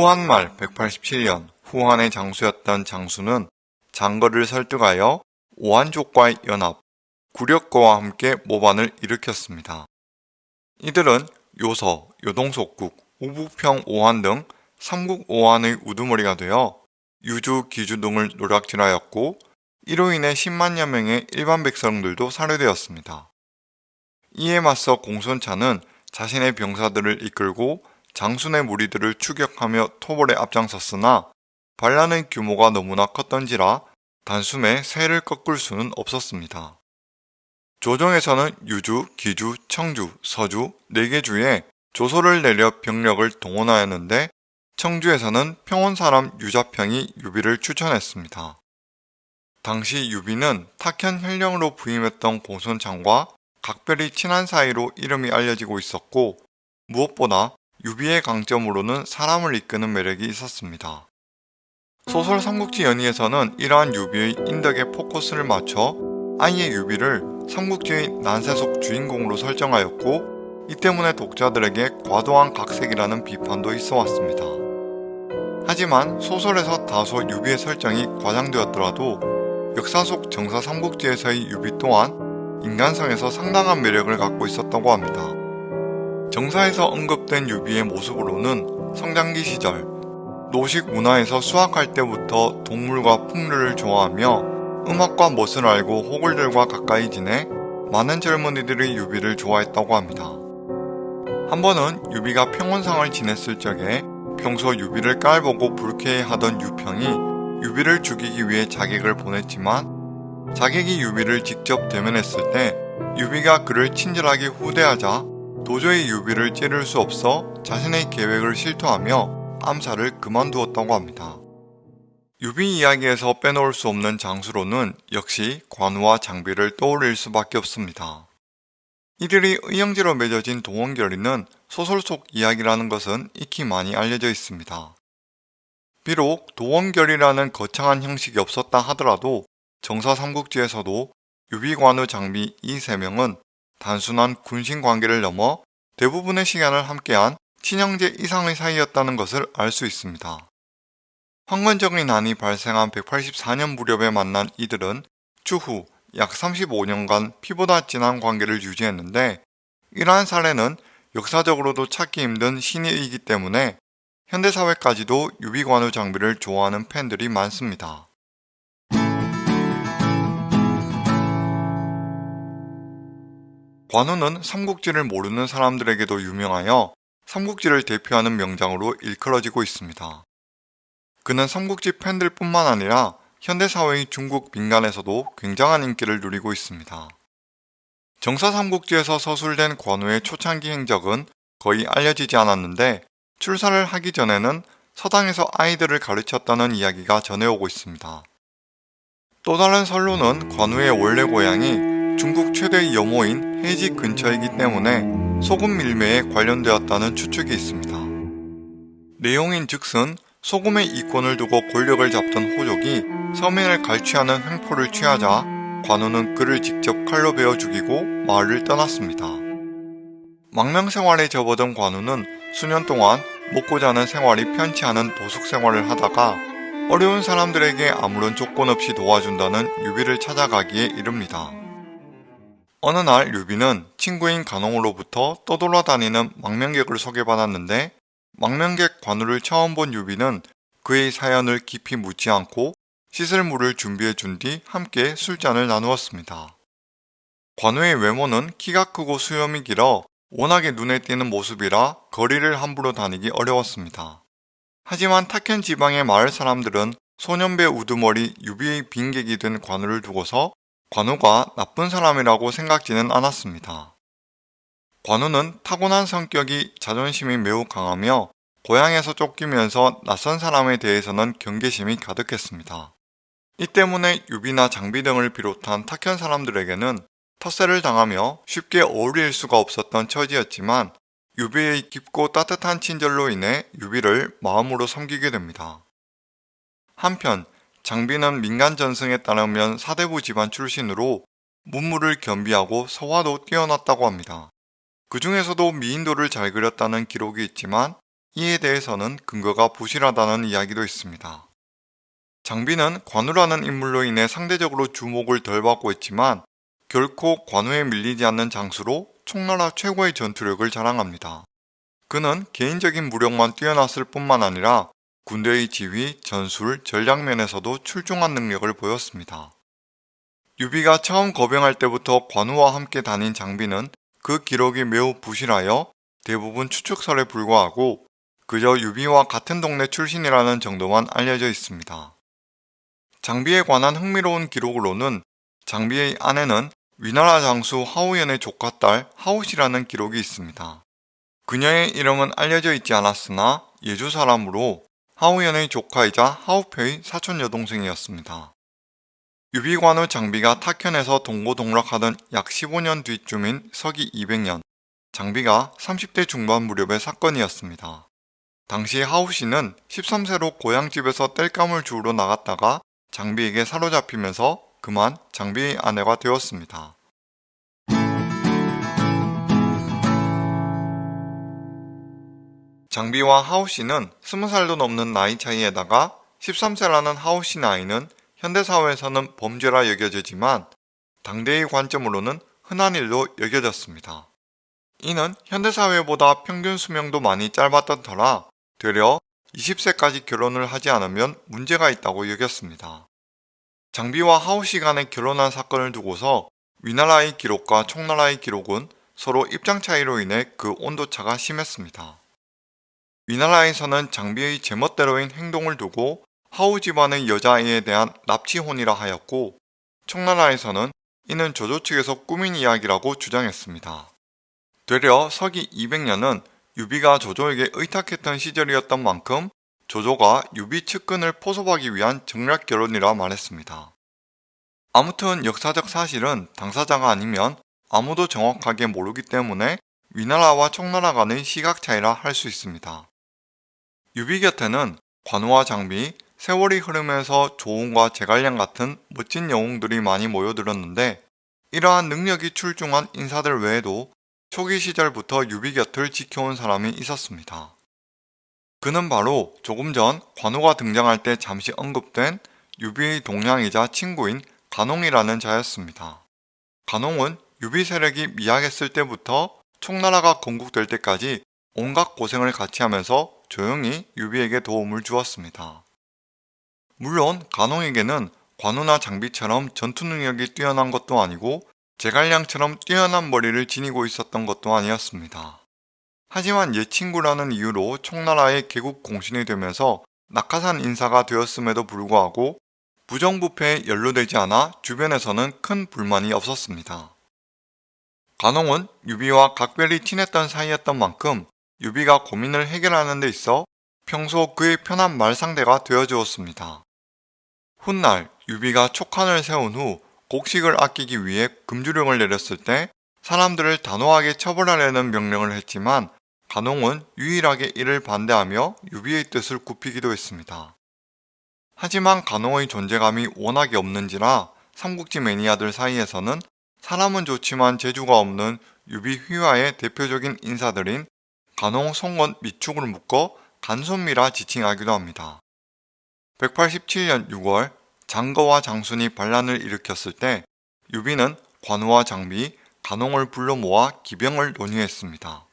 후한 말 187년 후한의 장수였던 장수는 장거를 설득하여 오한족과의 연합, 구력거와 함께 모반을 일으켰습니다. 이들은 요서, 요동속국, 우북평 오한 등 삼국 오한의 우두머리가 되어 유주, 기주 등을 노략질하였고 이로 인해 10만여 명의 일반 백성들도 살해되었습니다. 이에 맞서 공손차는 자신의 병사들을 이끌고 장순의 무리들을 추격하며 토벌에 앞장섰으나 반란의 규모가 너무나 컸던지라 단숨에 세를 꺾을 수는 없었습니다. 조정에서는 유주, 기주, 청주, 서주 4개 주에 조서를 내려 병력을 동원하였는데 청주에서는 평원 사람 유자평이 유비를 추천했습니다. 당시 유비는 탁현 현령으로 부임했던 공손찬과 각별히 친한 사이로 이름이 알려지고 있었고 무엇보다 유비의 강점으로는 사람을 이끄는 매력이 있었습니다. 소설 삼국지 연의에서는 이러한 유비의 인덕에 포커스를 맞춰 아예 유비를 삼국지의 난세속 주인공으로 설정하였고 이 때문에 독자들에게 과도한 각색이라는 비판도 있어 왔습니다. 하지만 소설에서 다소 유비의 설정이 과장되었더라도 역사 속 정사 삼국지에서의 유비 또한 인간성에서 상당한 매력을 갖고 있었다고 합니다. 정사에서 언급된 유비의 모습으로는 성장기 시절 노식 문하에서 수학할 때부터 동물과 풍류를 좋아하며 음악과 멋을 알고 호걸들과 가까이 지내 많은 젊은이들이 유비를 좋아했다고 합니다. 한 번은 유비가 평원상을 지냈을 적에 평소 유비를 깔보고 불쾌해하던 유평이 유비를 죽이기 위해 자객을 보냈지만 자객이 유비를 직접 대면했을 때 유비가 그를 친절하게 후대하자 도저히 유비를 찌를 수 없어 자신의 계획을 실토하며 암살을 그만두었다고 합니다. 유비 이야기에서 빼놓을 수 없는 장수로는 역시 관우와 장비를 떠올릴 수밖에 없습니다. 이들이 의형제로 맺어진 도원결의는 소설 속 이야기라는 것은 익히 많이 알려져 있습니다. 비록 도원결이라는 거창한 형식이 없었다 하더라도 정사 삼국지에서도 유비관우 장비 이 세 명은 단순한 군신 관계를 넘어 대부분의 시간을 함께한 친형제 이상의 사이였다는 것을 알 수 있습니다. 황건적인 난이 발생한 184년 무렵에 만난 이들은 추후 약 35년간 피보다 진한 관계를 유지했는데 이러한 사례는 역사적으로도 찾기 힘든 신의이기 때문에 현대사회까지도 유비관우 장비를 좋아하는 팬들이 많습니다. 관우는 삼국지를 모르는 사람들에게도 유명하여 삼국지를 대표하는 명장으로 일컬어지고 있습니다. 그는 삼국지 팬들 뿐만 아니라 현대사회의 중국 민간에서도 굉장한 인기를 누리고 있습니다. 정사 삼국지에서 서술된 관우의 초창기 행적은 거의 알려지지 않았는데 출사를 하기 전에는 서당에서 아이들을 가르쳤다는 이야기가 전해오고 있습니다. 또 다른 설로는 관우의 원래 고향이 중국 최대의 염호인 해지 근처이기 때문에 소금 밀매에 관련되었다는 추측이 있습니다. 내용인 즉슨 소금의 이권을 두고 권력을 잡던 호족이 서민을 갈취하는 횡포를 취하자 관우는 그를 직접 칼로 베어 죽이고 마을을 떠났습니다. 망명생활에 접어든 관우는 수년 동안 먹고 자는 생활이 편치 않은 노숙 생활을 하다가 어려운 사람들에게 아무런 조건 없이 도와준다는 유비를 찾아가기에 이릅니다. 어느 날 유비는 친구인 간옹으로부터 떠돌아다니는 망명객을 소개받았는데 망명객 관우를 처음 본 유비는 그의 사연을 깊이 묻지 않고 씻을 물을 준비해 준 뒤 함께 술잔을 나누었습니다. 관우의 외모는 키가 크고 수염이 길어 워낙에 눈에 띄는 모습이라 거리를 함부로 다니기 어려웠습니다. 하지만 탁현 지방의 마을 사람들은 소년배 우두머리 유비의 빈객이 된 관우를 두고서 관우가 나쁜 사람이라고 생각지는 않았습니다. 관우는 타고난 성격이 자존심이 매우 강하며 고향에서 쫓기면서 낯선 사람에 대해서는 경계심이 가득했습니다. 이 때문에 유비나 장비 등을 비롯한 탁현 사람들에게는 텃세를 당하며 쉽게 어울릴 수가 없었던 처지였지만 유비의 깊고 따뜻한 친절로 인해 유비를 마음으로 섬기게 됩니다. 한편 장비는 민간 전승에 따르면 사대부 집안 출신으로 문물을 겸비하고 서화도 뛰어났다고 합니다. 그 중에서도 미인도를 잘 그렸다는 기록이 있지만 이에 대해서는 근거가 부실하다는 이야기도 있습니다. 장비는 관우라는 인물로 인해 상대적으로 주목을 덜 받고 있지만 결코 관우에 밀리지 않는 장수로 총나라 최고의 전투력을 자랑합니다. 그는 개인적인 무력만 뛰어났을 뿐만 아니라 군대의 지휘, 전술, 전략 면에서도 출중한 능력을 보였습니다. 유비가 처음 거병할 때부터 관우와 함께 다닌 장비는 그 기록이 매우 부실하여 대부분 추측설에 불과하고 그저 유비와 같은 동네 출신이라는 정도만 알려져 있습니다. 장비에 관한 흥미로운 기록으로는 장비의 아내는 위나라 장수 하우연의 조카 딸 하우시라는 기록이 있습니다. 그녀의 이름은 알려져 있지 않았으나 예주 사람으로 하우연의 조카이자 하우표의 사촌 여동생이었습니다. 유비관우 장비가 타현에서 동고동락하던 약 15년 뒤쯤인 서기 200년, 장비가 30대 중반 무렵의 사건이었습니다. 당시 하우 씨는 13세로 고향집에서 땔감을 주우러 나갔다가 장비에게 사로잡히면서 그만 장비의 아내가 되었습니다. 장비와 하우씨는 20살도 넘는 나이 차이에다가 13세라는 하우씨 나이는 현대사회에서는 범죄라 여겨지지만 당대의 관점으로는 흔한 일로 여겨졌습니다. 이는 현대사회보다 평균 수명도 많이 짧았던 터라 되려 20세까지 결혼을 하지 않으면 문제가 있다고 여겼습니다. 장비와 하우시 간에 결혼한 사건을 두고서 위나라의 기록과 총나라의 기록은 서로 입장 차이로 인해 그 온도차가 심했습니다. 위나라에서는 장비의 제멋대로인 행동을 두고 하우 집안의 여자아이에 대한 납치혼이라 하였고 청나라에서는 이는 조조 측에서 꾸민 이야기라고 주장했습니다. 되려 서기 200년은 유비가 조조에게 의탁했던 시절이었던 만큼 조조가 유비 측근을 포섭하기 위한 정략 결혼이라 말했습니다. 아무튼 역사적 사실은 당사자가 아니면 아무도 정확하게 모르기 때문에 위나라와 청나라 간의 시각 차이라 할 수 있습니다. 유비 곁에는 관우와 장비, 세월이 흐르면서 조운과 제갈량 같은 멋진 영웅들이 많이 모여들었는데 이러한 능력이 출중한 인사들 외에도 초기 시절부터 유비 곁을 지켜온 사람이 있었습니다. 그는 바로 조금 전 관우가 등장할 때 잠시 언급된 유비의 동향이자 친구인 간옹이라는 자였습니다. 간옹은 유비 세력이 미약했을 때부터 총나라가 건국될 때까지 온갖 고생을 같이 하면서 조용히 유비에게 도움을 주었습니다. 물론 간홍에게는 관우나 장비처럼 전투 능력이 뛰어난 것도 아니고 제갈량처럼 뛰어난 머리를 지니고 있었던 것도 아니었습니다. 하지만 옛 친구라는 이유로 총나라의 개국 공신이 되면서 낙하산 인사가 되었음에도 불구하고 부정부패에 연루되지 않아 주변에서는 큰 불만이 없었습니다. 간홍은 유비와 각별히 친했던 사이였던 만큼 유비가 고민을 해결하는 데 있어 평소 그의 편한 말상대가 되어주었습니다. 훗날 유비가 촉한을 세운 후 곡식을 아끼기 위해 금주령을 내렸을 때 사람들을 단호하게 처벌하려는 명령을 했지만 간홍은 유일하게 이를 반대하며 유비의 뜻을 굽히기도 했습니다. 하지만 간홍의 존재감이 워낙에 없는지라 삼국지 매니아들 사이에서는 사람은 좋지만 재주가 없는 유비 휘하의 대표적인 인사들인 간옹, 손건, 미축을 묶어 간손미라 지칭하기도 합니다. 187년 6월 장거와 장순이 반란을 일으켰을 때 유비는 관우와 장비, 간옹을 불러 모아 기병을 논의했습니다.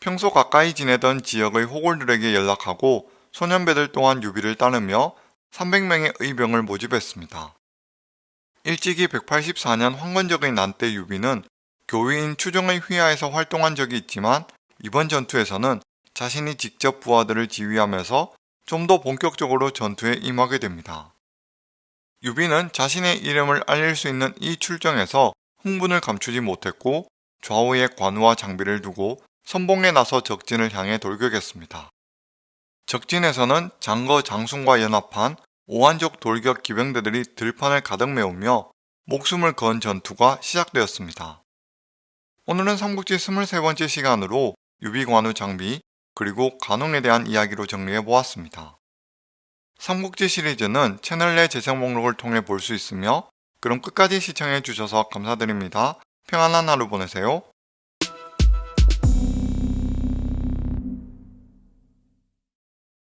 평소 가까이 지내던 지역의 호걸들에게 연락하고 소년배들 또한 유비를 따르며 300명의 의병을 모집했습니다. 일찍이 184년 황건적의 난때 유비는 교위인 추정의 휘하에서 활동한 적이 있지만 이번 전투에서는 자신이 직접 부하들을 지휘하면서 좀 더 본격적으로 전투에 임하게 됩니다. 유비는 자신의 이름을 알릴 수 있는 이 출정에서 흥분을 감추지 못했고 좌우에 관우와 장비를 두고 선봉에 나서 적진을 향해 돌격했습니다. 적진에서는 장거 장순과 연합한 오한족 돌격 기병대들이 들판을 가득 메우며 목숨을 건 전투가 시작되었습니다. 오늘은 삼국지 23번째 시간으로 유비관우 장비 그리고 간홍에 대한 이야기로 정리해 보았습니다. 삼국지 시리즈는 채널 내 재생 목록을 통해 볼 수 있으며 그럼 끝까지 시청해 주셔서 감사드립니다. 평안한 하루 보내세요.